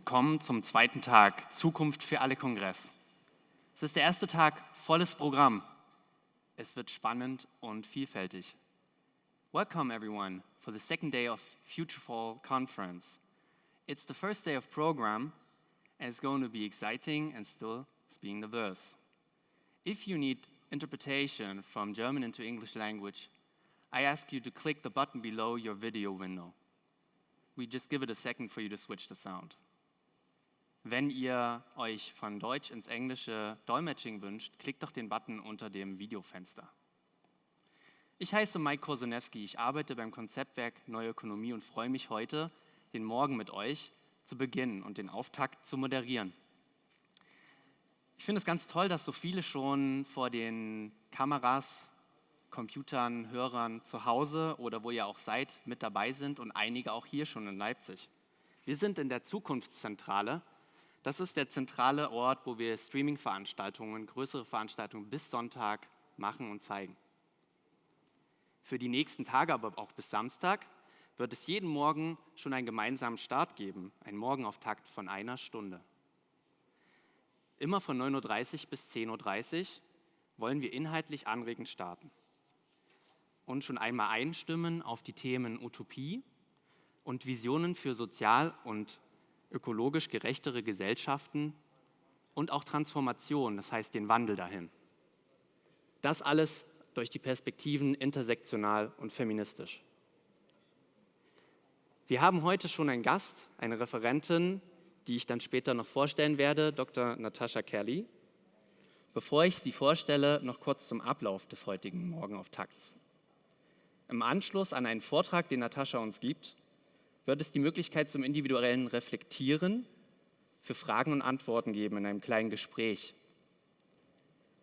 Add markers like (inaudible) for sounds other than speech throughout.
Willkommen zum zweiten Tag Zukunft für alle Kongress. Es ist der erste Tag volles Programm. Es wird spannend und vielfältig. Welcome everyone for the second day of Future Fall Conference. It's the first day of program and it's going to be exciting and still being diverse. If you need interpretation from German into English language, I ask you to click the button below your video window. We just give it a second for you to switch the sound. Wenn ihr euch von Deutsch ins Englische Dolmetsching wünscht, klickt doch den Button unter dem Videofenster. Ich heiße Mike Kosenewski, ich arbeite beim Konzeptwerk Neue Ökonomie und freue mich heute, den Morgen mit euch zu beginnen und den Auftakt zu moderieren. Ich finde es ganz toll, dass so viele schon vor den Kameras, Computern, Hörern zu Hause oder wo ihr auch seid, mit dabei sind und einige auch hier schon in Leipzig. Wir sind in der Zukunftszentrale das ist der zentrale Ort, wo wir Streaming-Veranstaltungen, größere Veranstaltungen bis Sonntag machen und zeigen. Für die nächsten Tage, aber auch bis Samstag, wird es jeden Morgen schon einen gemeinsamen Start geben, einen Morgenauftakt von einer Stunde. Immer von 9.30 Uhr bis 10.30 Uhr wollen wir inhaltlich anregend starten und schon einmal einstimmen auf die Themen Utopie und Visionen für sozial und ökologisch gerechtere Gesellschaften und auch Transformation, das heißt den Wandel dahin. Das alles durch die Perspektiven intersektional und feministisch. Wir haben heute schon einen Gast, eine Referentin, die ich dann später noch vorstellen werde, Dr. Natascha Kelly. Bevor ich sie vorstelle, noch kurz zum Ablauf des heutigen Morgenauftakts. Im Anschluss an einen Vortrag, den Natascha uns gibt, wird es die Möglichkeit zum individuellen Reflektieren für Fragen und Antworten geben in einem kleinen Gespräch.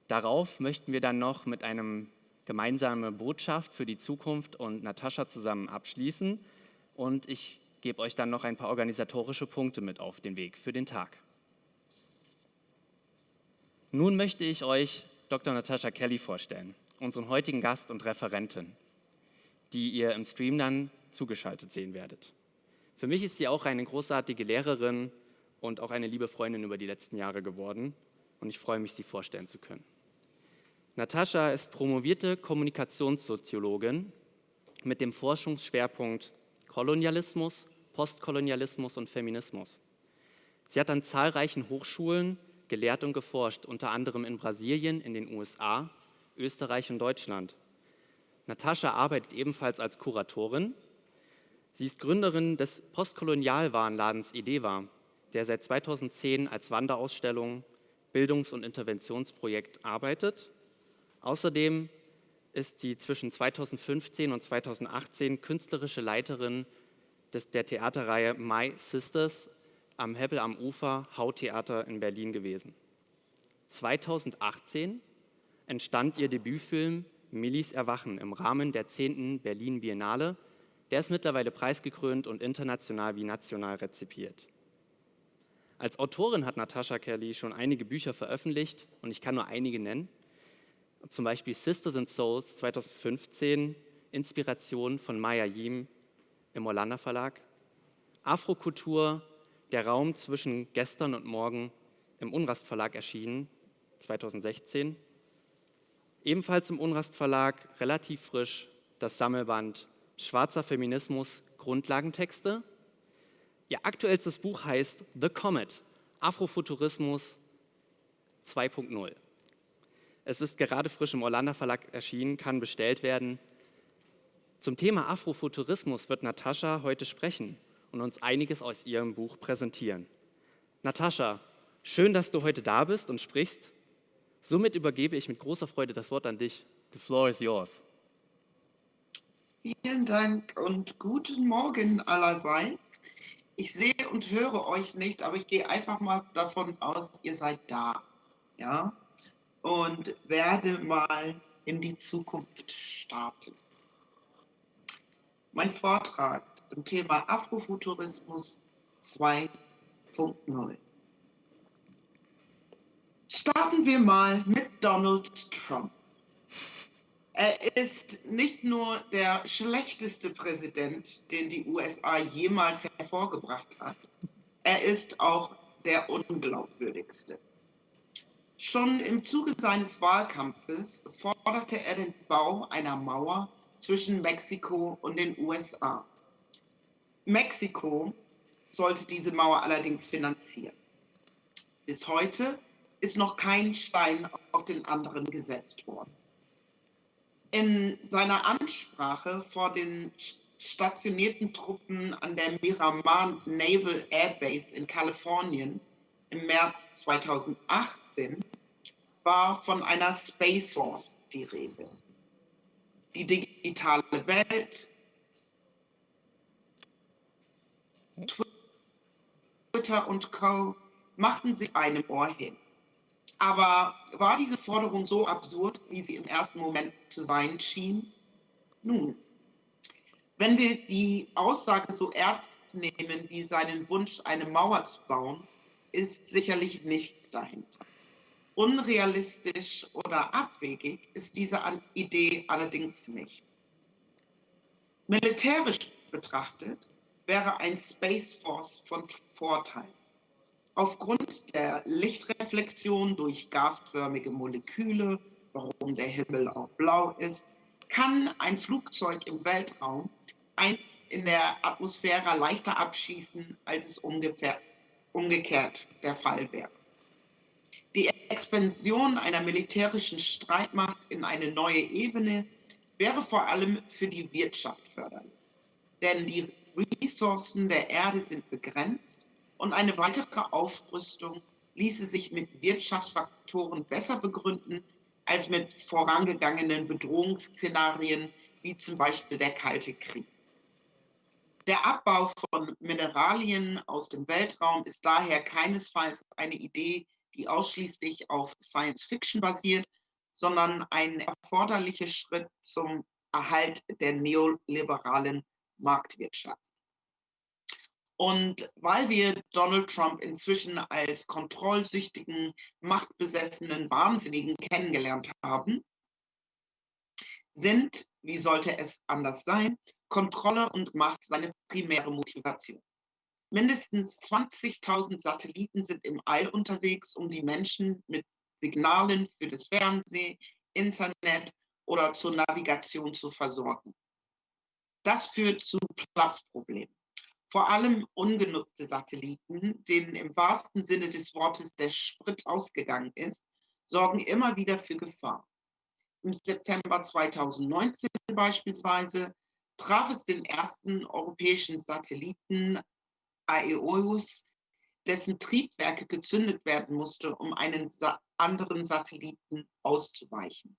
Darauf möchten wir dann noch mit einem gemeinsamen Botschaft für die Zukunft und Natascha zusammen abschließen und ich gebe euch dann noch ein paar organisatorische Punkte mit auf den Weg für den Tag. Nun möchte ich euch Dr. Natascha Kelly vorstellen, unseren heutigen Gast und Referentin, die ihr im Stream dann zugeschaltet sehen werdet. Für mich ist sie auch eine großartige Lehrerin und auch eine liebe Freundin über die letzten Jahre geworden und ich freue mich, sie vorstellen zu können. Natascha ist promovierte Kommunikationssoziologin mit dem Forschungsschwerpunkt Kolonialismus, Postkolonialismus und Feminismus. Sie hat an zahlreichen Hochschulen gelehrt und geforscht, unter anderem in Brasilien, in den USA, Österreich und Deutschland. Natascha arbeitet ebenfalls als Kuratorin Sie ist Gründerin des Postkolonialwarenladens Ideva, der seit 2010 als Wanderausstellung, Bildungs- und Interventionsprojekt arbeitet. Außerdem ist sie zwischen 2015 und 2018 künstlerische Leiterin des, der Theaterreihe My Sisters am Hebbel am Ufer Hautheater in Berlin gewesen. 2018 entstand ihr Debütfilm Millis Erwachen im Rahmen der 10. Berlin Biennale der ist mittlerweile preisgekrönt und international wie national rezipiert. Als Autorin hat Natascha Kelly schon einige Bücher veröffentlicht und ich kann nur einige nennen. Zum Beispiel Sisters and Souls 2015, Inspiration von Maya Yim im Orlando Verlag. Afrokultur, der Raum zwischen gestern und morgen im Unrast Verlag erschienen, 2016. Ebenfalls im Unrast Verlag, relativ frisch, das Sammelband Schwarzer Feminismus, Grundlagentexte. Ihr aktuellstes Buch heißt The Comet, Afrofuturismus 2.0. Es ist gerade frisch im Orlando Verlag erschienen, kann bestellt werden. Zum Thema Afrofuturismus wird Natascha heute sprechen und uns einiges aus ihrem Buch präsentieren. Natascha, schön, dass du heute da bist und sprichst. Somit übergebe ich mit großer Freude das Wort an dich. The floor is yours. Vielen Dank und guten Morgen allerseits. Ich sehe und höre euch nicht, aber ich gehe einfach mal davon aus, ihr seid da. Ja? Und werde mal in die Zukunft starten. Mein Vortrag zum Thema Afrofuturismus 2.0. Starten wir mal mit Donald Trump. Er ist nicht nur der schlechteste Präsident, den die USA jemals hervorgebracht hat. er ist auch der unglaubwürdigste. Schon im Zuge seines Wahlkampfes forderte er den Bau einer Mauer zwischen Mexiko und den USA. Mexiko sollte diese Mauer allerdings finanzieren. Bis heute ist noch kein Stein auf den anderen gesetzt worden. In seiner Ansprache vor den stationierten Truppen an der Miramar Naval Air Base in Kalifornien im März 2018 war von einer Space Force die Rede. Die digitale Welt, Twitter und Co. machten sich einem Ohr hin. Aber war diese Forderung so absurd, wie sie im ersten Moment zu sein schien? Nun, wenn wir die Aussage so ernst nehmen wie seinen Wunsch, eine Mauer zu bauen, ist sicherlich nichts dahinter. Unrealistisch oder abwegig ist diese Idee allerdings nicht. Militärisch betrachtet wäre ein Space Force von Vorteil. Aufgrund der Lichtreflexion durch gasförmige Moleküle, warum der Himmel auch blau ist, kann ein Flugzeug im Weltraum eins in der Atmosphäre leichter abschießen, als es umgekehrt der Fall wäre. Die Expansion einer militärischen Streitmacht in eine neue Ebene wäre vor allem für die Wirtschaft förderlich. Denn die Ressourcen der Erde sind begrenzt und eine weitere Aufrüstung ließe sich mit Wirtschaftsfaktoren besser begründen als mit vorangegangenen Bedrohungsszenarien wie zum Beispiel der Kalte Krieg. Der Abbau von Mineralien aus dem Weltraum ist daher keinesfalls eine Idee, die ausschließlich auf Science Fiction basiert, sondern ein erforderlicher Schritt zum Erhalt der neoliberalen Marktwirtschaft. Und weil wir Donald Trump inzwischen als kontrollsüchtigen, machtbesessenen Wahnsinnigen kennengelernt haben, sind, wie sollte es anders sein, Kontrolle und Macht seine primäre Motivation. Mindestens 20.000 Satelliten sind im All unterwegs, um die Menschen mit Signalen für das Fernsehen, Internet oder zur Navigation zu versorgen. Das führt zu Platzproblemen vor allem ungenutzte Satelliten, denen im wahrsten Sinne des Wortes der Sprit ausgegangen ist, sorgen immer wieder für Gefahr. Im September 2019 beispielsweise traf es den ersten europäischen Satelliten Aeolus, dessen Triebwerke gezündet werden musste, um einen anderen Satelliten auszuweichen.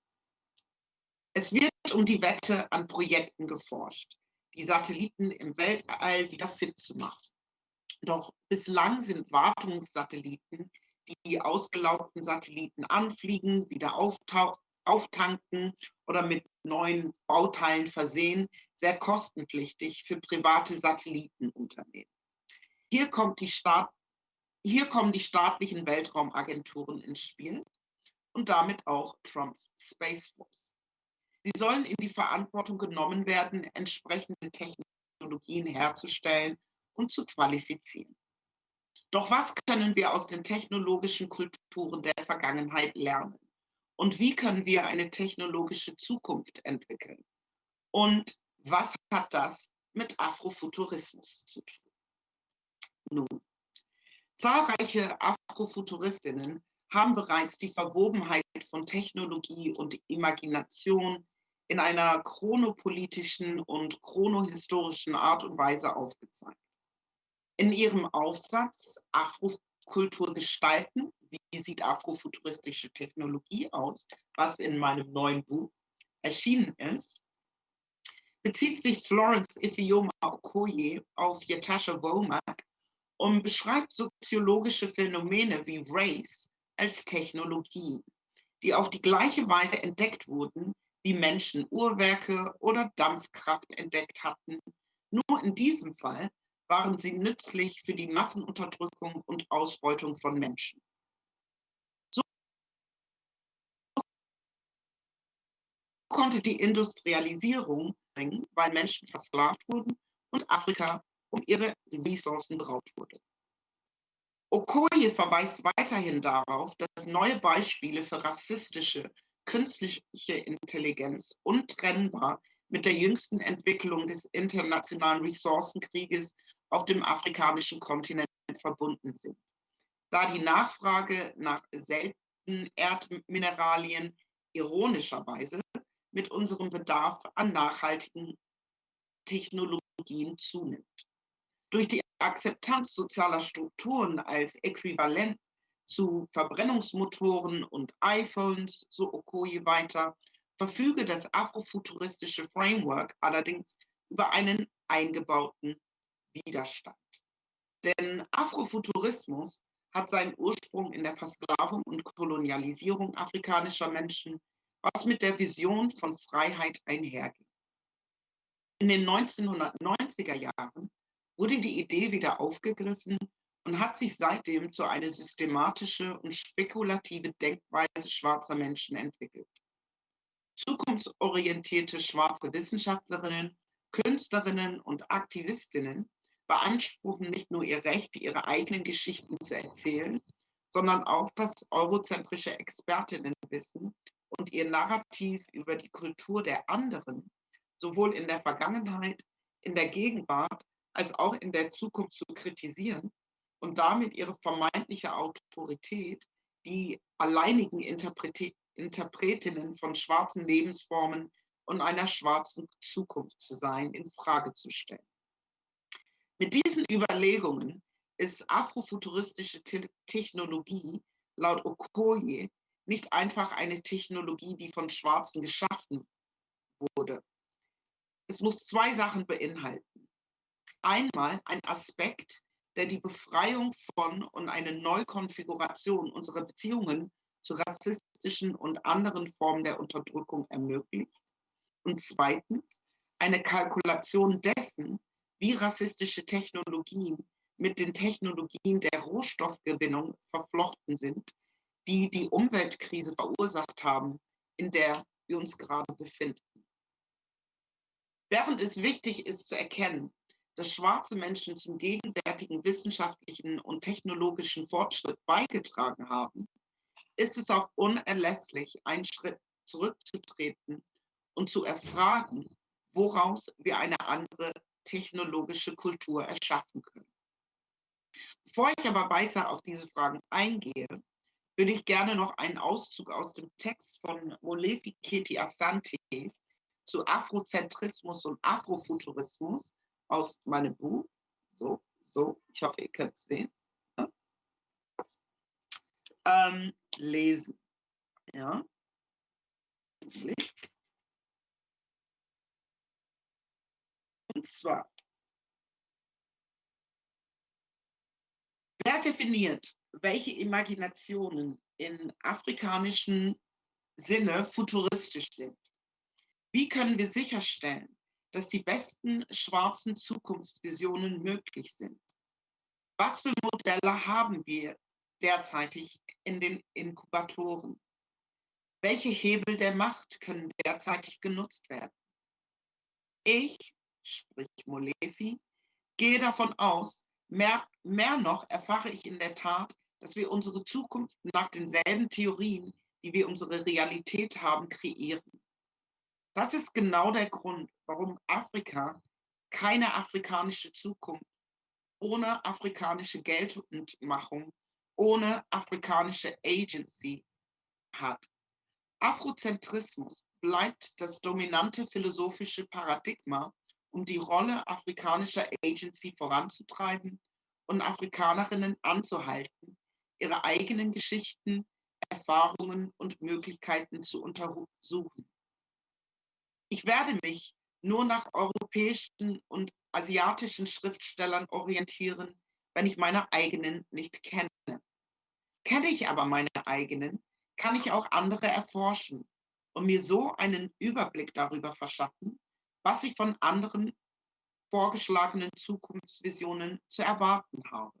Es wird um die Wette an Projekten geforscht die Satelliten im Weltall wieder fit zu machen. Doch bislang sind Wartungssatelliten, die ausgelaugten Satelliten anfliegen, wieder auftanken oder mit neuen Bauteilen versehen, sehr kostenpflichtig für private Satellitenunternehmen. Hier, kommt die Staat, hier kommen die staatlichen Weltraumagenturen ins Spiel und damit auch Trumps Space Force. Sie sollen in die Verantwortung genommen werden, entsprechende Technologien herzustellen und zu qualifizieren. Doch was können wir aus den technologischen Kulturen der Vergangenheit lernen? Und wie können wir eine technologische Zukunft entwickeln? Und was hat das mit Afrofuturismus zu tun? Nun, zahlreiche Afrofuturistinnen haben bereits die Verwobenheit von Technologie und Imagination in einer chronopolitischen und chronohistorischen Art und Weise aufgezeigt. In ihrem Aufsatz Afrokultur gestalten, wie sieht afrofuturistische Technologie aus, was in meinem neuen Buch erschienen ist, bezieht sich Florence Ifeoma Okoye auf Yatasha Womack und beschreibt soziologische Phänomene wie Race als Technologie, die auf die gleiche Weise entdeckt wurden, wie Menschen Uhrwerke oder Dampfkraft entdeckt hatten. Nur in diesem Fall waren sie nützlich für die Massenunterdrückung und Ausbeutung von Menschen. So konnte die Industrialisierung bringen, weil Menschen versklavt wurden und Afrika um ihre Ressourcen beraubt wurde. Okoye verweist weiterhin darauf, dass neue Beispiele für rassistische künstliche Intelligenz untrennbar mit der jüngsten Entwicklung des internationalen Ressourcenkrieges auf dem afrikanischen Kontinent verbunden sind, da die Nachfrage nach seltenen Erdmineralien ironischerweise mit unserem Bedarf an nachhaltigen Technologien zunimmt. Durch die Akzeptanz sozialer Strukturen als Äquivalent zu Verbrennungsmotoren und iPhones, so Okoye weiter, verfüge das afrofuturistische Framework allerdings über einen eingebauten Widerstand. Denn Afrofuturismus hat seinen Ursprung in der Versklavung und Kolonialisierung afrikanischer Menschen, was mit der Vision von Freiheit einhergeht. In den 1990er Jahren wurde die Idee wieder aufgegriffen und hat sich seitdem zu einer systematische und spekulative Denkweise schwarzer Menschen entwickelt. Zukunftsorientierte schwarze Wissenschaftlerinnen, Künstlerinnen und Aktivistinnen beanspruchen nicht nur ihr Recht, ihre eigenen Geschichten zu erzählen, sondern auch das eurozentrische Expertinnenwissen und ihr Narrativ über die Kultur der anderen sowohl in der Vergangenheit, in der Gegenwart als auch in der Zukunft zu kritisieren und damit ihre vermeintliche Autorität, die alleinigen Interpretinnen von schwarzen Lebensformen und einer schwarzen Zukunft zu sein, in Frage zu stellen. Mit diesen Überlegungen ist afrofuturistische Te Technologie laut Okoye nicht einfach eine Technologie, die von Schwarzen geschaffen wurde. Es muss zwei Sachen beinhalten. Einmal ein Aspekt, der die Befreiung von und eine Neukonfiguration unserer Beziehungen zu rassistischen und anderen Formen der Unterdrückung ermöglicht. Und zweitens eine Kalkulation dessen, wie rassistische Technologien mit den Technologien der Rohstoffgewinnung verflochten sind, die die Umweltkrise verursacht haben, in der wir uns gerade befinden. Während es wichtig ist zu erkennen, dass schwarze Menschen zum gegenwärtigen wissenschaftlichen und technologischen Fortschritt beigetragen haben, ist es auch unerlässlich, einen Schritt zurückzutreten und zu erfragen, woraus wir eine andere technologische Kultur erschaffen können. Bevor ich aber weiter auf diese Fragen eingehe, würde ich gerne noch einen Auszug aus dem Text von Molefi Keti Asante zu Afrozentrismus und Afrofuturismus aus meinem Buch, so, so, ich hoffe, ihr könnt es sehen, ähm, lesen. Ja. Und zwar, wer definiert, welche Imaginationen in afrikanischen Sinne futuristisch sind? Wie können wir sicherstellen, dass die besten schwarzen Zukunftsvisionen möglich sind? Was für Modelle haben wir derzeitig in den Inkubatoren? Welche Hebel der Macht können derzeitig genutzt werden? Ich sprich Molefi, gehe davon aus, mehr, mehr noch erfahre ich in der Tat, dass wir unsere Zukunft nach denselben Theorien, die wir unsere Realität haben, kreieren. Das ist genau der Grund, warum Afrika keine afrikanische Zukunft ohne afrikanische Geltendmachung, ohne afrikanische Agency hat. Afrozentrismus bleibt das dominante philosophische Paradigma um die Rolle afrikanischer Agency voranzutreiben und Afrikanerinnen anzuhalten, ihre eigenen Geschichten, Erfahrungen und Möglichkeiten zu untersuchen. Ich werde mich nur nach europäischen und asiatischen Schriftstellern orientieren, wenn ich meine eigenen nicht kenne. Kenne ich aber meine eigenen, kann ich auch andere erforschen und mir so einen Überblick darüber verschaffen, was ich von anderen vorgeschlagenen Zukunftsvisionen zu erwarten habe.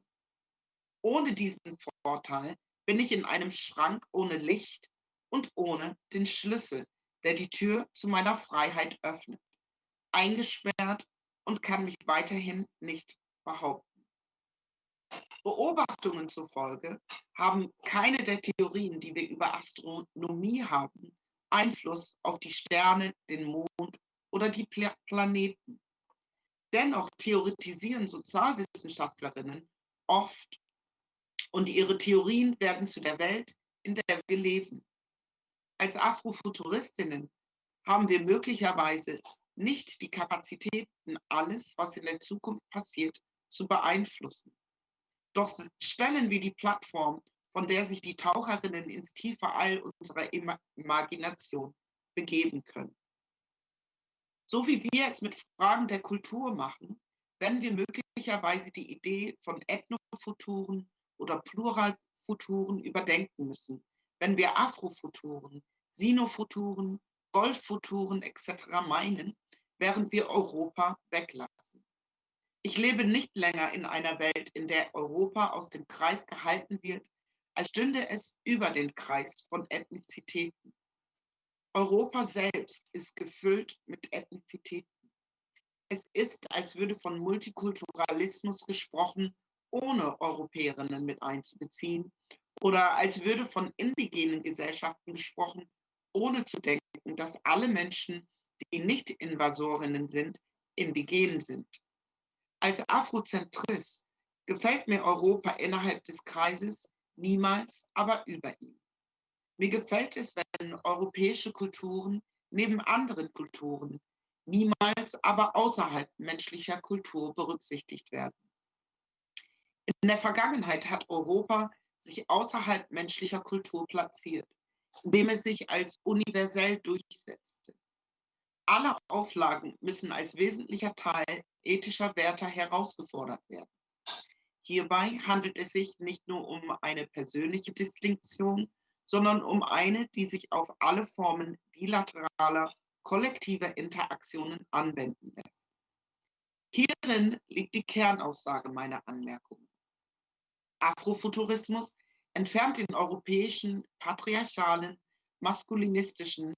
Ohne diesen Vorteil bin ich in einem Schrank ohne Licht und ohne den Schlüssel, der die Tür zu meiner Freiheit öffnet, eingesperrt und kann mich weiterhin nicht behaupten. Beobachtungen zufolge haben keine der Theorien, die wir über Astronomie haben, Einfluss auf die Sterne, den Mond oder die Pla Planeten. Dennoch theoretisieren Sozialwissenschaftlerinnen oft und ihre Theorien werden zu der Welt, in der wir leben. Als Afrofuturistinnen haben wir möglicherweise nicht die Kapazitäten, alles, was in der Zukunft passiert, zu beeinflussen. Doch stellen wir die Plattform, von der sich die Taucherinnen ins tiefe All unserer Imagination begeben können. So wie wir es mit Fragen der Kultur machen, werden wir möglicherweise die Idee von Ethnofuturen oder Pluralfuturen überdenken müssen, wenn wir Afrofuturen, Sinofuturen, Golffuturen etc. meinen, während wir Europa weglassen. Ich lebe nicht länger in einer Welt, in der Europa aus dem Kreis gehalten wird, als stünde es über den Kreis von Ethnizitäten. Europa selbst ist gefüllt mit Ethnizitäten. Es ist, als würde von Multikulturalismus gesprochen, ohne Europäerinnen mit einzubeziehen, oder als würde von indigenen Gesellschaften gesprochen, ohne zu denken, dass alle Menschen, die nicht Invasorinnen sind, indigen sind. Als Afrozentrist gefällt mir Europa innerhalb des Kreises niemals, aber über ihm. Mir gefällt es, wenn europäische Kulturen neben anderen Kulturen niemals, aber außerhalb menschlicher Kultur berücksichtigt werden. In der Vergangenheit hat Europa sich außerhalb menschlicher Kultur platziert, indem es sich als universell durchsetzte. Alle Auflagen müssen als wesentlicher Teil ethischer Werte herausgefordert werden. Hierbei handelt es sich nicht nur um eine persönliche Distinktion, sondern um eine, die sich auf alle Formen bilateraler, kollektiver Interaktionen anwenden lässt. Hierin liegt die Kernaussage meiner Anmerkungen. Afrofuturismus entfernt den europäischen, patriarchalen, maskulinistischen,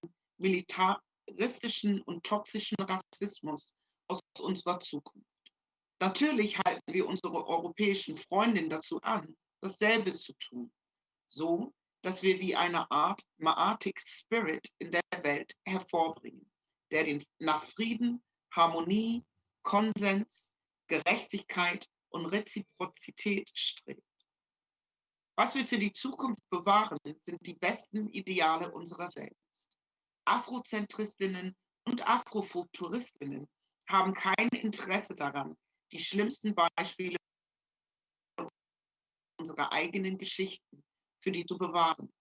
militaristischen und toxischen Rassismus aus unserer Zukunft. Natürlich halten wir unsere europäischen Freundinnen dazu an, dasselbe zu tun, so dass wir wie eine Art Maatic Spirit in der Welt hervorbringen, der den, nach Frieden, Harmonie, Konsens, Gerechtigkeit und Reziprozität strebt. Was wir für die Zukunft bewahren, sind die besten Ideale unserer selbst. Afrozentristinnen und Afrofuturistinnen haben kein Interesse daran, die schlimmsten Beispiele unserer eigenen Geschichten für die zu bewahren.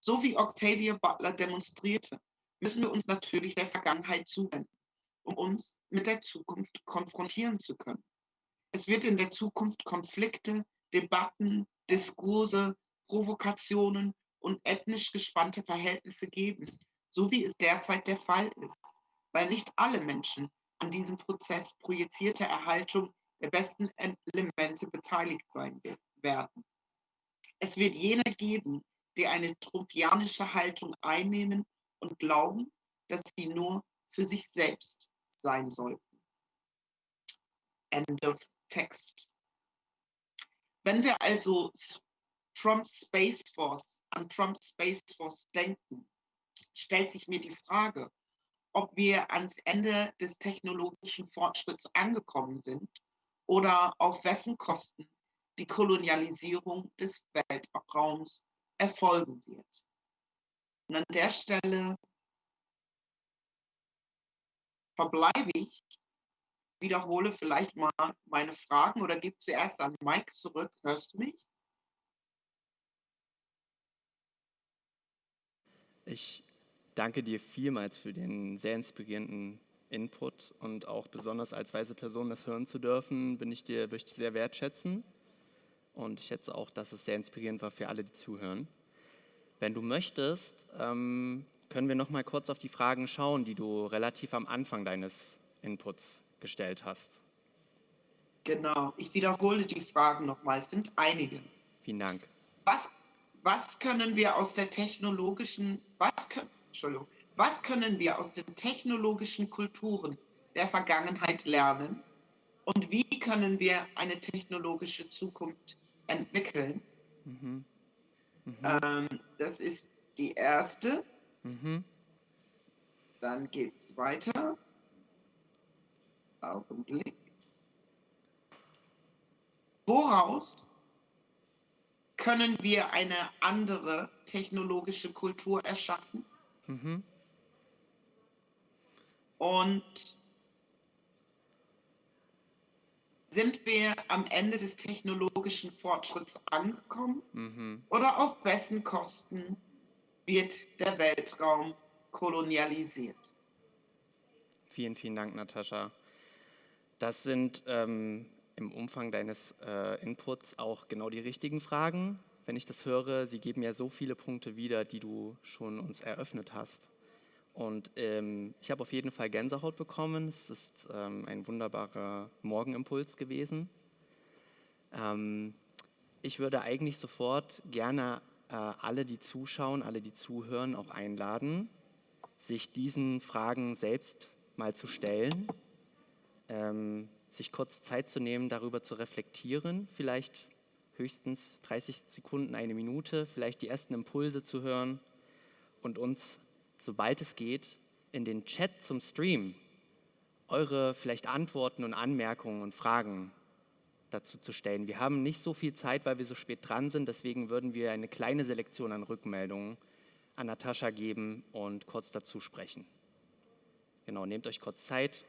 So wie Octavia Butler demonstrierte, müssen wir uns natürlich der Vergangenheit zuwenden, um uns mit der Zukunft konfrontieren zu können. Es wird in der Zukunft Konflikte, Debatten, Diskurse, Provokationen und ethnisch gespannte Verhältnisse geben, so wie es derzeit der Fall ist, weil nicht alle Menschen an diesem Prozess projizierte Erhaltung der besten Elemente beteiligt sein werden. Es wird jene geben, die eine trumpianische Haltung einnehmen und glauben, dass sie nur für sich selbst sein sollten. End of text. Wenn wir also Trump Space Force an Trump Space Force denken, stellt sich mir die Frage, ob wir ans Ende des technologischen Fortschritts angekommen sind oder auf wessen Kosten die Kolonialisierung des Weltraums erfolgen wird. Und an der Stelle verbleibe ich, wiederhole vielleicht mal meine Fragen oder gebe zuerst an Mike zurück. Hörst du mich? Ich danke dir vielmals für den sehr inspirierenden Input und auch besonders als weiße Person das hören zu dürfen, bin ich dir, ich sehr wertschätzen. Und ich schätze auch, dass es sehr inspirierend war für alle, die zuhören. Wenn du möchtest, ähm, können wir noch mal kurz auf die Fragen schauen, die du relativ am Anfang deines Inputs gestellt hast. Genau, ich wiederhole die Fragen nochmal, es sind einige. Vielen Dank. Was, was können wir aus der technologischen, was können, Entschuldigung, was können wir aus den technologischen Kulturen der Vergangenheit lernen? und wie können wir eine technologische Zukunft entwickeln. Mhm. Mhm. Ähm, das ist die erste. Mhm. Dann geht es weiter. Augenblick. Woraus können wir eine andere technologische Kultur erschaffen? Mhm. Und sind wir am Ende des technologischen Fortschritts angekommen? Mhm. Oder auf wessen Kosten wird der Weltraum kolonialisiert? Vielen, vielen Dank, Natascha. Das sind ähm, im Umfang deines äh, Inputs auch genau die richtigen Fragen. Wenn ich das höre, sie geben ja so viele Punkte wieder, die du schon uns eröffnet hast. Und ähm, ich habe auf jeden Fall Gänsehaut bekommen. Es ist ähm, ein wunderbarer Morgenimpuls gewesen. Ähm, ich würde eigentlich sofort gerne äh, alle, die zuschauen, alle, die zuhören, auch einladen, sich diesen Fragen selbst mal zu stellen, ähm, sich kurz Zeit zu nehmen, darüber zu reflektieren, vielleicht höchstens 30 Sekunden, eine Minute, vielleicht die ersten Impulse zu hören und uns, sobald es geht, in den Chat zum Stream eure vielleicht Antworten und Anmerkungen und Fragen dazu zu stellen. Wir haben nicht so viel Zeit, weil wir so spät dran sind, deswegen würden wir eine kleine Selektion an Rückmeldungen an Natascha geben und kurz dazu sprechen. Genau, nehmt euch kurz Zeit.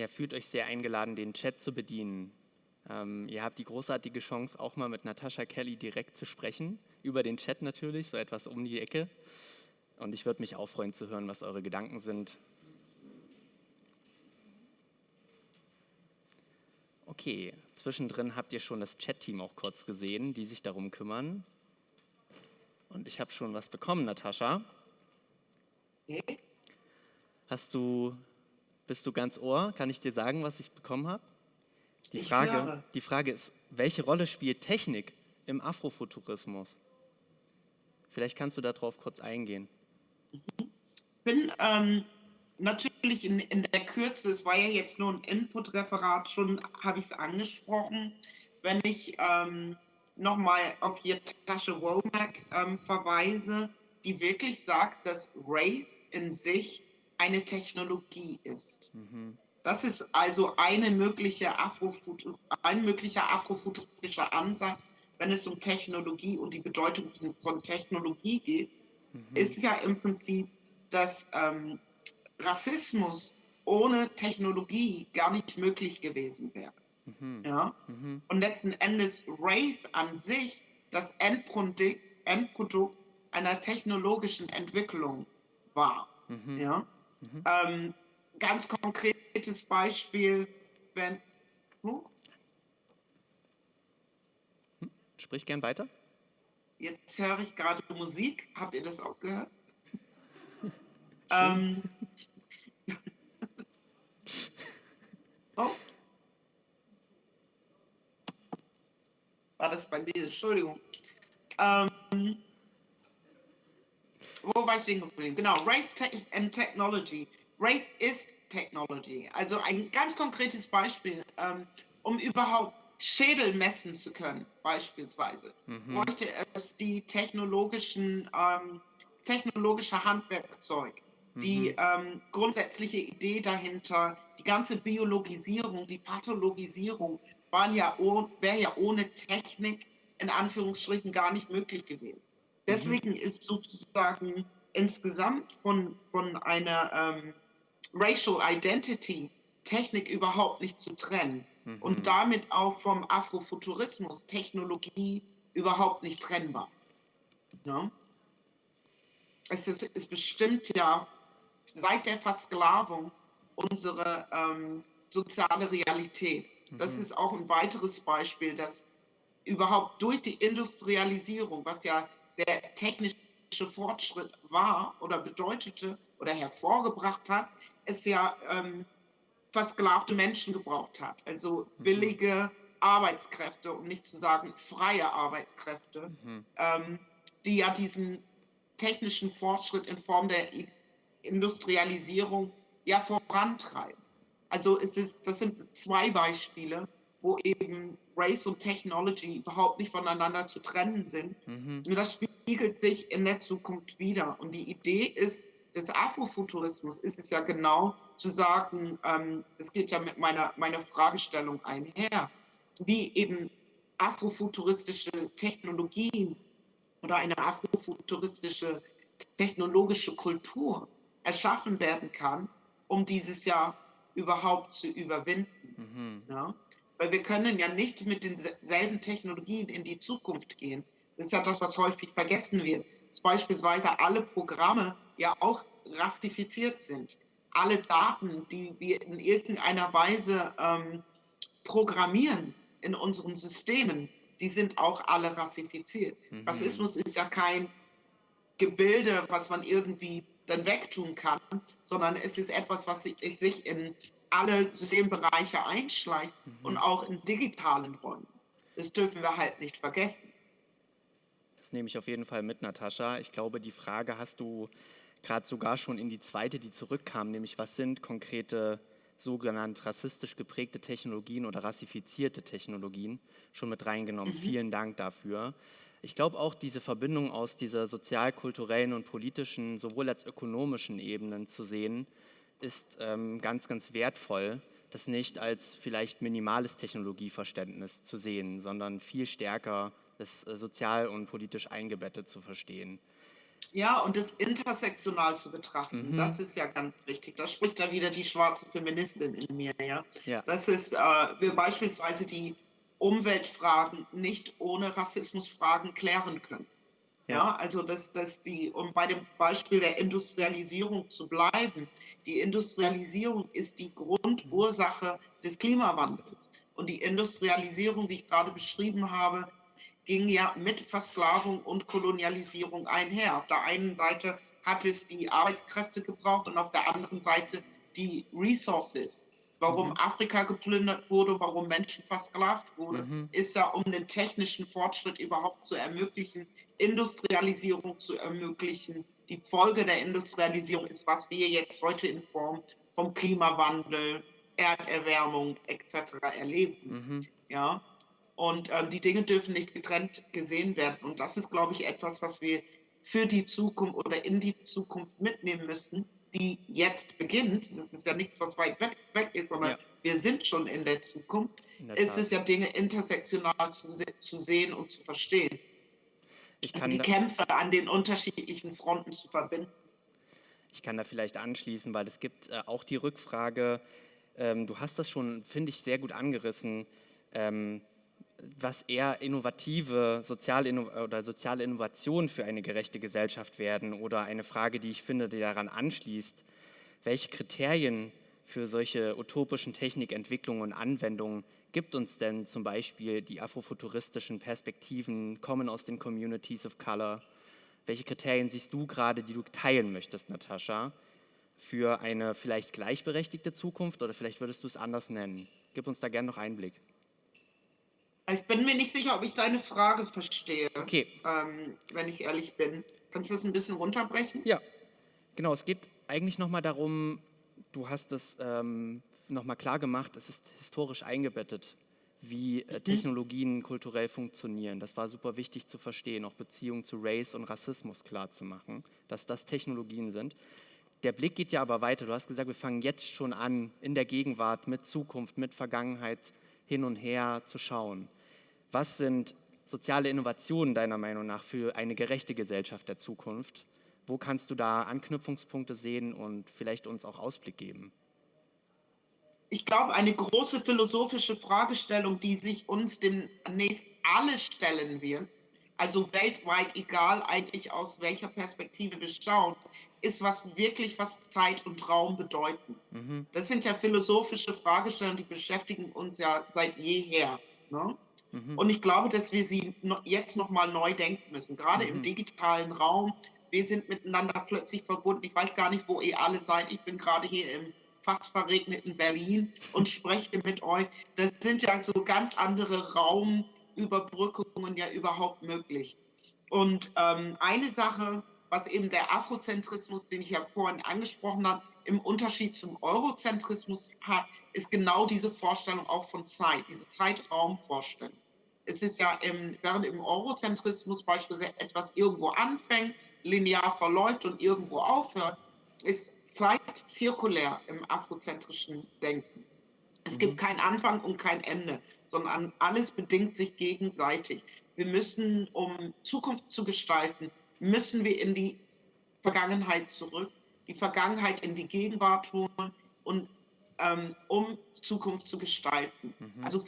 Ja, fühlt euch sehr eingeladen, den Chat zu bedienen. Ähm, ihr habt die großartige Chance, auch mal mit Natascha Kelly direkt zu sprechen, über den Chat natürlich, so etwas um die Ecke. Und ich würde mich auch freuen zu hören, was eure Gedanken sind. Okay, zwischendrin habt ihr schon das Chat-Team auch kurz gesehen, die sich darum kümmern. Und ich habe schon was bekommen, Natascha. Hast du, bist du ganz ohr? Kann ich dir sagen, was ich bekommen habe? Die Ich Frage, die Frage ist, welche Rolle spielt Technik im Afrofuturismus? Vielleicht kannst du darauf kurz eingehen. bin ähm, natürlich in, in der Kürze, es war ja jetzt nur ein Input-Referat, schon habe ich es angesprochen. Wenn ich ähm, nochmal auf die Tasche Womack ähm, verweise, die wirklich sagt, dass Race in sich eine Technologie ist. Mhm. Das ist also eine mögliche Afrofutu ein möglicher afrofuturistischer Ansatz, wenn es um Technologie und die Bedeutung von, von Technologie geht, Mhm. ist ja im Prinzip, dass ähm, Rassismus ohne Technologie gar nicht möglich gewesen wäre. Mhm. Ja? Mhm. Und letzten Endes Race an sich das Endprodukt, Endprodukt einer technologischen Entwicklung war. Mhm. Ja? Mhm. Ähm, ganz konkretes Beispiel, wenn. Huh, Sprich gern weiter. jetzt höre ich gerade Musik. Habt ihr das auch gehört? (laughs) ähm, (laughs) oh. War das bei mir? Entschuldigung. Ähm, wo war ich stehen geblieben? Genau, Race and Technology. Race ist Technology. Also ein ganz konkretes Beispiel, ähm, um überhaupt Schädel messen zu können, beispielsweise, Mhm. bräuchte es die technologischen, ähm, technologische Handwerkzeug, die Mhm. ähm, grundsätzliche Idee dahinter, die ganze Biologisierung, die Pathologisierung ja wäre ja ohne Technik in Anführungsstrichen gar nicht möglich gewesen. Deswegen ist sozusagen insgesamt von, von einer ähm, Racial Identity Technik überhaupt nicht zu trennen Mhm. und damit auch vom Afrofuturismus Technologie überhaupt nicht trennbar. Ja? Es ist, ist bestimmt ja seit der Versklavung unsere ähm, soziale Realität. Das Mhm. ist auch ein weiteres Beispiel, dass überhaupt durch die Industrialisierung, was ja der technische Fortschritt war oder bedeutete oder hervorgebracht hat, es ja ähm, versklavte Menschen gebraucht hat. Also Mhm. billige Arbeitskräfte, um nicht zu sagen freie Arbeitskräfte, Mhm. ähm, die ja diesen technischen Fortschritt in Form der Industrialisierung ja vorantreiben. Also es ist, das sind zwei Beispiele, wo eben Race und Technology überhaupt nicht voneinander zu trennen sind. Mhm. Und das spiegelt sich in der Zukunft wieder. Und die Idee ist, des Afrofuturismus ist es ja genau zu sagen, ähm, es geht ja mit meiner, meiner Fragestellung einher, wie eben afrofuturistische Technologien oder eine afrofuturistische technologische Kultur erschaffen werden kann, um dieses Jahr überhaupt zu überwinden. Mhm. Ja? Weil wir können ja nicht mit denselben Technologien in die Zukunft gehen. Das ist ja das, was häufig vergessen wird. Dass beispielsweise alle Programme ja auch rassifiziert sind. Alle Daten, die wir in irgendeiner Weise ähm, programmieren in unseren Systemen, die sind auch alle rassifiziert. Mhm. Rassismus ist ja kein Gebilde, was man irgendwie dann wegtun kann, sondern es ist etwas, was sich, sich in alle Systembereiche einschleicht Mhm. und auch in digitalen Räumen. Das dürfen wir halt nicht vergessen. Das nehme ich auf jeden Fall mit, Natascha. Ich glaube, die Frage hast du gerade sogar schon in die zweite, die zurückkam, nämlich was sind konkrete sogenannt rassistisch geprägte Technologien oder rassifizierte Technologien schon mit reingenommen. Vielen Dank dafür. Ich glaube auch diese Verbindung aus dieser sozial-kulturellen und politischen, sowohl als ökonomischen Ebenen zu sehen, ist ähm, ganz, ganz wertvoll, das nicht als vielleicht minimales Technologieverständnis zu sehen, sondern viel stärker das äh, sozial und politisch eingebettet zu verstehen. Ja, und das intersektional zu betrachten, Mhm. das ist ja ganz wichtig. Da spricht da wieder die schwarze Feministin in mir, ja. Ja. Das ist, äh, wir beispielsweise die Umweltfragen nicht ohne Rassismusfragen klären können. Ja, Ja. also dass, dass die, um bei dem Beispiel der Industrialisierung zu bleiben, die Industrialisierung ist die Grundursache des Klimawandels. Und die Industrialisierung, wie ich gerade beschrieben habe, ging ja mit Versklavung und Kolonialisierung einher. Auf der einen Seite hat es die Arbeitskräfte gebraucht und auf der anderen Seite die Resources. Warum Mhm. Afrika geplündert wurde, warum Menschen versklavt wurden, Mhm. ist ja, um den technischen Fortschritt überhaupt zu ermöglichen, Industrialisierung zu ermöglichen. Die Folge der Industrialisierung ist, was wir jetzt heute in Form vom Klimawandel, Erderwärmung etc. erleben. Mhm. Ja, und ähm, die Dinge dürfen nicht getrennt gesehen werden. Und das ist, glaube ich, etwas, was wir für die Zukunft oder in die Zukunft mitnehmen müssen, die jetzt beginnt. Das ist ja nichts, was weit weg, weg ist, sondern Ja. wir sind schon in der Zukunft. In der Es ist ja Dinge intersektional zu, se zu sehen und zu verstehen. Und die Kämpfe an den unterschiedlichen Fronten zu verbinden. Ich kann da vielleicht anschließen, weil es gibt äh, auch die Rückfrage, ähm, du hast das schon, finde ich, sehr gut angerissen, ähm, was eher innovative soziale oder soziale Innovationen für eine gerechte Gesellschaft werden oder eine Frage, die ich finde, die daran anschließt, welche Kriterien für solche utopischen Technikentwicklungen und Anwendungen gibt uns denn zum Beispiel die afrofuturistischen Perspektiven, kommen aus den Communities of Color? Welche Kriterien siehst du gerade, die du teilen möchtest, Natascha, für eine vielleicht gleichberechtigte Zukunft oder vielleicht würdest du es anders nennen? Gib uns da gerne noch Einblick. Ich bin mir nicht sicher, ob ich deine Frage verstehe, Okay, ähm, wenn ich ehrlich bin. Kannst du das ein bisschen runterbrechen? ja, genau. Es geht eigentlich nochmal darum, du hast es ähm, nochmal klar gemacht, es ist historisch eingebettet, wie äh, Technologien kulturell funktionieren. Das war super wichtig zu verstehen, auch Beziehungen zu Race und Rassismus klar zu machen, dass das Technologien sind. Der Blick geht ja aber weiter. Du hast gesagt, wir fangen jetzt schon an, in der Gegenwart, mit Zukunft, mit Vergangenheit hin und her zu schauen. Was sind soziale Innovationen deiner Meinung nach für eine gerechte Gesellschaft der Zukunft? Wo kannst du da Anknüpfungspunkte sehen und vielleicht uns auch Ausblick geben? Ich glaube, eine große philosophische Fragestellung, die sich uns demnächst alle stellen wird, also weltweit, egal eigentlich aus welcher Perspektive wir schauen, ist was wirklich, was Zeit und Raum bedeuten. Mhm. Das sind ja philosophische Fragestellungen, die beschäftigen uns ja seit jeher. Ne? Mhm. Und ich glaube, dass wir sie jetzt nochmal neu denken müssen, gerade mhm. im digitalen Raum. Wir sind miteinander plötzlich verbunden. Ich weiß gar nicht, wo ihr alle seid. Ich bin gerade hier im fast verregneten Berlin und spreche mit euch. Das sind ja so ganz andere Raumüberbrückungen ja überhaupt möglich. Und ähm, eine Sache, was eben der Afrozentrismus, den ich ja vorhin angesprochen habe, im Unterschied zum Eurozentrismus hat, ist genau diese Vorstellung auch von Zeit, diese Zeitraumvorstellung. Es ist ja, im, während im Eurozentrismus beispielsweise etwas irgendwo anfängt, linear verläuft und irgendwo aufhört, ist Zeit zirkulär im afrozentrischen Denken. Es mhm. gibt keinen Anfang und kein Ende, sondern alles bedingt sich gegenseitig. Wir müssen, um Zukunft zu gestalten, müssen wir in die Vergangenheit zurück, die Vergangenheit in die Gegenwart holen und ähm, um Zukunft zu gestalten. Mhm. Also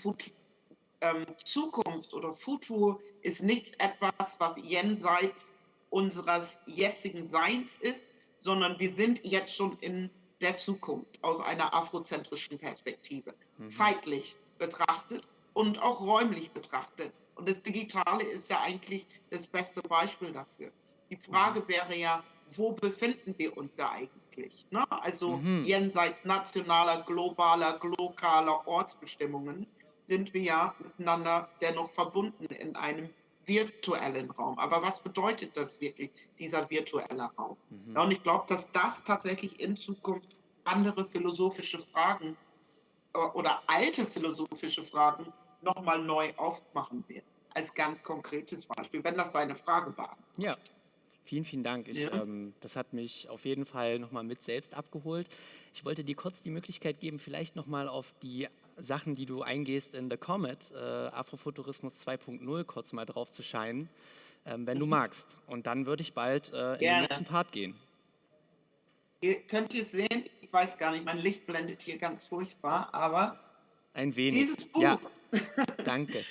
ähm, Zukunft oder Futur ist nichts etwas, was jenseits unseres jetzigen Seins ist, sondern wir sind jetzt schon in der Zukunft aus einer afrozentrischen Perspektive, mhm. zeitlich betrachtet und auch räumlich betrachtet. Und das Digitale ist ja eigentlich das beste Beispiel dafür. Die Frage mhm. wäre ja, wo befinden wir uns ja eigentlich? Ne? Also mhm. jenseits nationaler, globaler, lokaler Ortsbestimmungen sind wir ja miteinander dennoch verbunden in einem virtuellen Raum. Aber was bedeutet das wirklich, dieser virtuelle Raum? Mhm. Ja, und ich glaube, dass das tatsächlich in Zukunft andere philosophische Fragen äh, oder alte philosophische Fragen nochmal neu aufmachen wird. Als ganz konkretes Beispiel, wenn das seine Frage war. Ja, Vielen, vielen Dank. Ich, ja. ähm, das hat mich auf jeden Fall nochmal mit selbst abgeholt. Ich wollte dir kurz die Möglichkeit geben, vielleicht nochmal auf die Sachen, die du eingehst in The Comet, äh, Afrofuturismus 2.0, kurz mal drauf zu scheinen, ähm, wenn du mhm. magst. Und dann würde ich bald äh, in Gerne. den nächsten Part gehen. Ihr könnt ihr sehen, ich weiß gar nicht, mein Licht blendet hier ganz furchtbar, aber ein wenig. Dieses Buch. Ja. (laughs) Danke.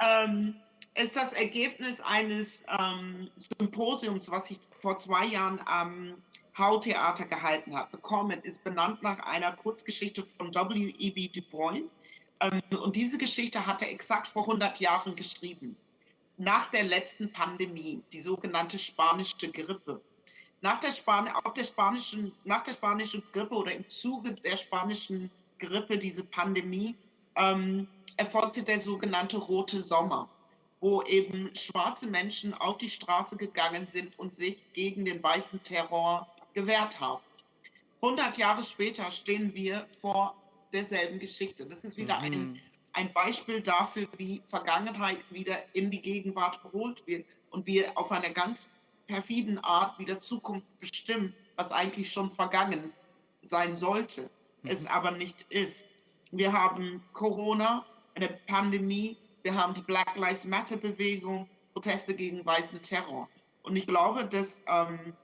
ähm, ist das Ergebnis eines ähm, Symposiums, was ich vor zwei Jahren am Hau-Theater gehalten habe. The Comet ist benannt nach einer Kurzgeschichte von W.E.B. Du Bois. Ähm, und diese Geschichte hat er exakt vor 100 Jahren geschrieben. Nach der letzten Pandemie, die sogenannte spanische Grippe. Nach der, Span auf der spanischen, nach der spanischen Grippe oder im Zuge der spanischen Grippe, diese Pandemie, ähm, erfolgte der sogenannte Rote Sommer wo eben schwarze Menschen auf die Straße gegangen sind und sich gegen den weißen Terror gewehrt haben. 100 Jahre später stehen wir vor derselben Geschichte. Das ist wieder mhm. ein, ein Beispiel dafür, wie Vergangenheit wieder in die Gegenwart geholt wird und wir auf eine ganz perfiden Art wieder Zukunft bestimmen, was eigentlich schon vergangen sein sollte, mhm. es aber nicht ist. Wir haben Corona, eine Pandemie, wir haben die Black Lives Matter Bewegung, Proteste gegen weißen Terror. Und ich glaube, dass ähm,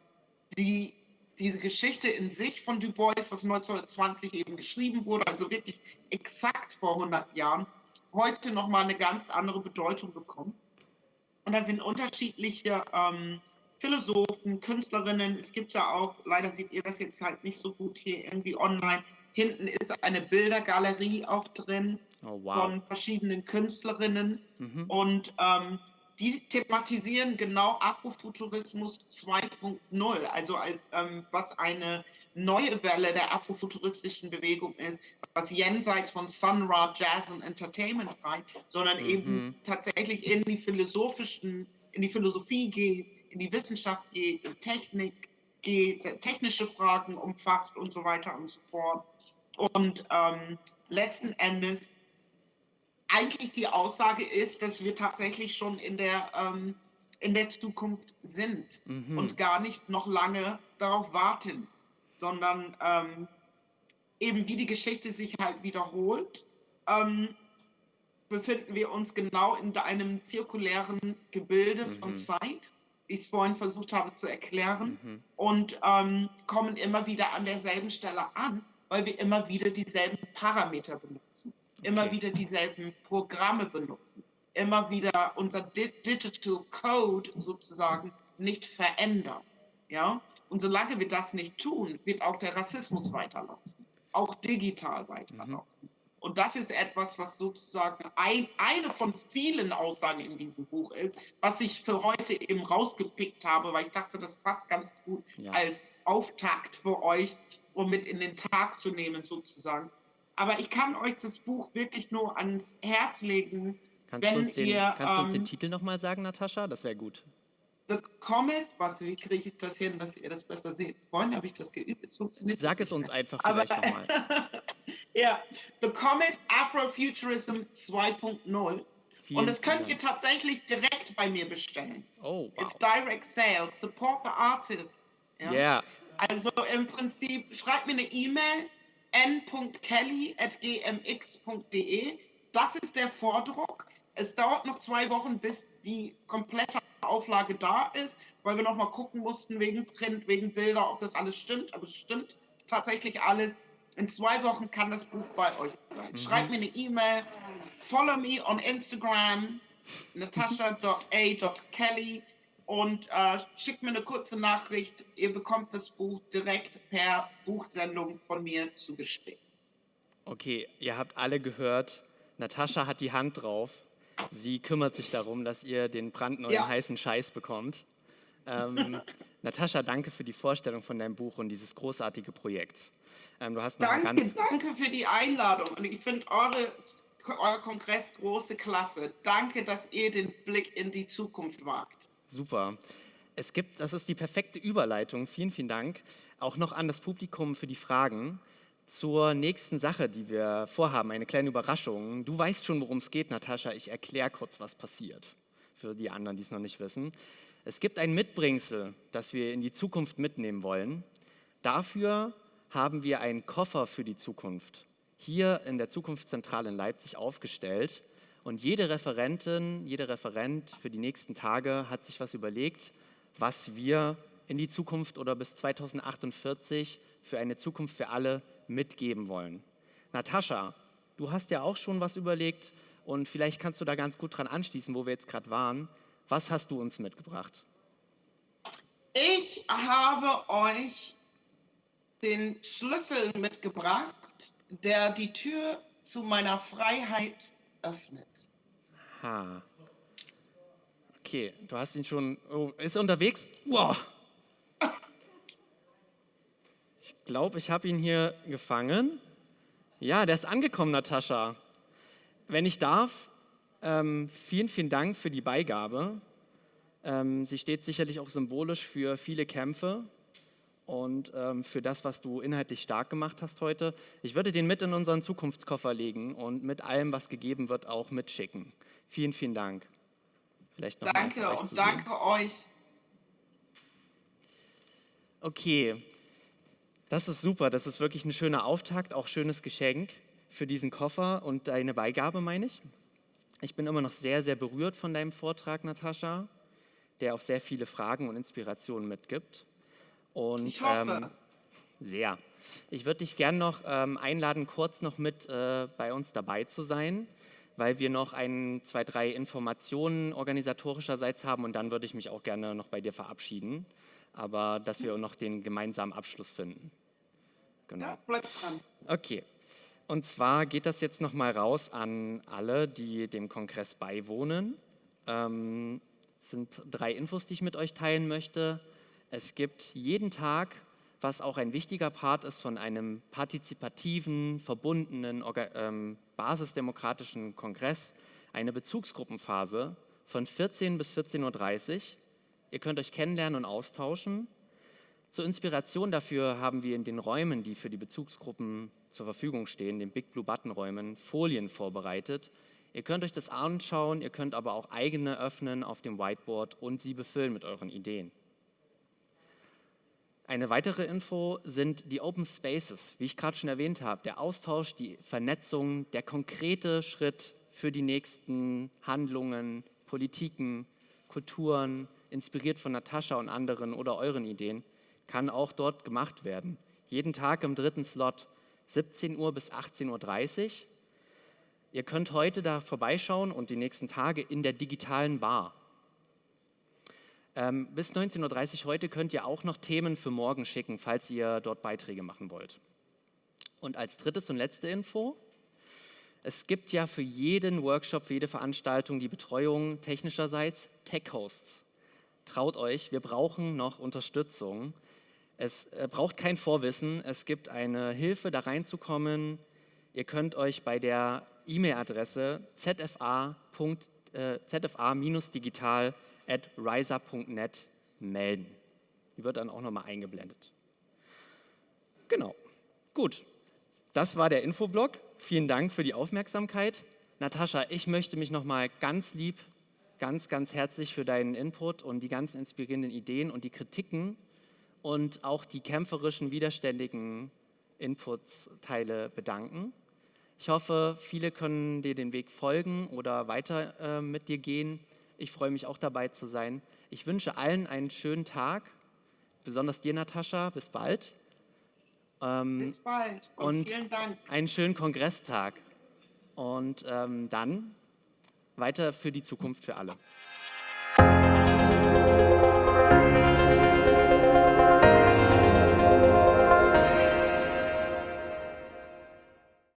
die, diese Geschichte in sich von Du Bois, was 1920 eben geschrieben wurde, also wirklich exakt vor 100 Jahren, heute nochmal eine ganz andere Bedeutung bekommt. Und da sind unterschiedliche ähm, Philosophen, Künstlerinnen. Es gibt ja auch, leider seht ihr das jetzt halt nicht so gut hier irgendwie online. Hinten ist eine Bildergalerie auch drin oh, wow. von verschiedenen Künstlerinnen. Mhm. Und ähm, die thematisieren genau Afrofuturismus 2.0, also ähm, was eine neue Welle der afrofuturistischen Bewegung ist, was jenseits von Sun Ra, Jazz und Entertainment reicht, sondern mhm. eben tatsächlich in die philosophischen, in die Philosophie geht, in die Wissenschaft geht, in Technik geht, technische Fragen umfasst und so weiter und so fort. Und ähm, letzten Endes eigentlich die Aussage ist, dass wir tatsächlich schon in der, ähm, in der Zukunft sind mhm. und gar nicht noch lange darauf warten, sondern ähm, eben wie die Geschichte sich halt wiederholt, ähm, befinden wir uns genau in einem zirkulären Gebilde mhm. von Zeit, wie ich es vorhin versucht habe zu erklären, mhm. und ähm, kommen immer wieder an derselben Stelle an, weil wir immer wieder dieselben Parameter benutzen immer wieder dieselben Programme benutzen. immer wieder unser Digital Code sozusagen nicht verändern. Ja? Und solange wir das nicht tun, wird auch der Rassismus weiterlaufen, auch digital weiterlaufen. Mhm. Und das ist etwas, was sozusagen ein, eine von vielen Aussagen in diesem Buch ist, was ich für heute eben rausgepickt habe, weil ich dachte, das passt ganz gut ja. als Auftakt für euch, um mit in den Tag zu nehmen sozusagen. Aber ich kann euch das Buch wirklich nur ans Herz legen, kannst wenn den, ihr... Kannst du uns den ähm, Titel nochmal sagen, Natascha? Das wäre gut. The Comet, warte, wie kriege ich das hin, dass ihr das besser seht? Vorhin habe ich das geübt, es funktioniert Sag es uns einfach vielleicht nochmal. (laughs) ja, The Comet Afrofuturism 2.0. Und das könnt ihr tatsächlich direkt bei mir bestellen. Oh, wow. It's direct sales. Support the artists. Ja. Yeah. Also im Prinzip, schreibt mir eine E-Mail n.kelly.gmx.de. Das ist der Vordruck. Es dauert noch zwei Wochen, bis die komplette Auflage da ist, weil wir noch mal gucken mussten wegen Print, wegen Bilder, ob das alles stimmt. Aber es stimmt tatsächlich alles. In zwei Wochen kann das Buch bei euch sein. Mhm. Schreibt mir eine E-Mail, follow me on Instagram, natasha.a.kelly und äh, schickt mir eine kurze Nachricht. Ihr bekommt das Buch direkt per Buchsendung von mir zugeschickt. Okay, ihr habt alle gehört, Natascha hat die Hand drauf. Sie kümmert sich darum, dass ihr den brandneuen ja. heißen Scheiß bekommt. Ähm, (laughs) Natascha, danke für die Vorstellung von deinem Buch und dieses großartige Projekt. Ähm, du hast noch danke, ganz danke für die Einladung und ich finde eure, euer Kongress große Klasse. Danke, dass ihr den Blick in die Zukunft wagt. Super. Es gibt, das ist die perfekte Überleitung, vielen, vielen Dank, auch noch an das Publikum für die Fragen zur nächsten Sache, die wir vorhaben, eine kleine Überraschung. Du weißt schon, worum es geht, Natascha. Ich erkläre kurz, was passiert, für die anderen, die es noch nicht wissen. Es gibt ein Mitbringsel, das wir in die Zukunft mitnehmen wollen. Dafür haben wir einen Koffer für die Zukunft hier in der Zukunftszentrale in Leipzig aufgestellt. Und jede Referentin, jeder Referent für die nächsten Tage hat sich was überlegt, was wir in die Zukunft oder bis 2048 für eine Zukunft für alle mitgeben wollen. Natascha, du hast ja auch schon was überlegt und vielleicht kannst du da ganz gut dran anschließen, wo wir jetzt gerade waren. Was hast du uns mitgebracht? Ich habe euch den Schlüssel mitgebracht, der die Tür zu meiner Freiheit öffnet. Ha. Okay, du hast ihn schon. Oh, ist er unterwegs? Wow. Ich glaube, ich habe ihn hier gefangen. Ja, der ist angekommen, Natascha. Wenn ich darf, ähm, vielen, vielen Dank für die Beigabe. Ähm, sie steht sicherlich auch symbolisch für viele Kämpfe und ähm, für das, was du inhaltlich stark gemacht hast heute. Ich würde den mit in unseren Zukunftskoffer legen und mit allem, was gegeben wird, auch mitschicken. Vielen, vielen Dank. Vielleicht noch danke und danke euch. Okay, das ist super. Das ist wirklich ein schöner Auftakt, auch schönes Geschenk für diesen Koffer und deine Beigabe, meine ich. Ich bin immer noch sehr, sehr berührt von deinem Vortrag, Natascha, der auch sehr viele Fragen und Inspirationen mitgibt. Und, ich hoffe. Ähm, sehr. Ich würde dich gerne noch ähm, einladen, kurz noch mit äh, bei uns dabei zu sein, weil wir noch ein, zwei, drei Informationen organisatorischerseits haben und dann würde ich mich auch gerne noch bei dir verabschieden, aber dass wir noch den gemeinsamen Abschluss finden. Genau. Ja, bleib dran. Okay. Und zwar geht das jetzt nochmal raus an alle, die dem Kongress beiwohnen. Ähm, es sind drei Infos, die ich mit euch teilen möchte. Es gibt jeden Tag, was auch ein wichtiger Part ist von einem partizipativen, verbundenen, ähm, basisdemokratischen Kongress, eine Bezugsgruppenphase von 14 bis 14.30 Uhr. Ihr könnt euch kennenlernen und austauschen. Zur Inspiration dafür haben wir in den Räumen, die für die Bezugsgruppen zur Verfügung stehen, den Big Blue Button Räumen, Folien vorbereitet. Ihr könnt euch das anschauen, ihr könnt aber auch eigene öffnen auf dem Whiteboard und sie befüllen mit euren Ideen. Eine weitere Info sind die Open Spaces, wie ich gerade schon erwähnt habe, der Austausch, die Vernetzung, der konkrete Schritt für die nächsten Handlungen, Politiken, Kulturen, inspiriert von Natascha und anderen oder euren Ideen, kann auch dort gemacht werden. Jeden Tag im dritten Slot, 17 Uhr bis 18.30 Uhr. Ihr könnt heute da vorbeischauen und die nächsten Tage in der digitalen Bar. Ähm, bis 19.30 Uhr heute könnt ihr auch noch Themen für morgen schicken, falls ihr dort Beiträge machen wollt. Und als drittes und letzte Info, es gibt ja für jeden Workshop, für jede Veranstaltung die Betreuung technischerseits Tech-Hosts. Traut euch, wir brauchen noch Unterstützung. Es äh, braucht kein Vorwissen, es gibt eine Hilfe, da reinzukommen. Ihr könnt euch bei der E-Mail-Adresse zfa-digital äh, at riser.net melden. Die wird dann auch nochmal eingeblendet. Genau. Gut, das war der Infoblog. Vielen Dank für die Aufmerksamkeit. Natascha, ich möchte mich nochmal ganz lieb, ganz, ganz herzlich für deinen Input und die ganzen inspirierenden Ideen und die Kritiken und auch die kämpferischen, widerständigen Inputsteile bedanken. Ich hoffe, viele können dir den Weg folgen oder weiter äh, mit dir gehen. Ich freue mich auch dabei zu sein. Ich wünsche allen einen schönen Tag, besonders dir, Natascha. Bis bald. Ähm, Bis bald und, und, vielen Dank. Einen schönen Kongresstag. Und ähm, dann weiter für die Zukunft für alle.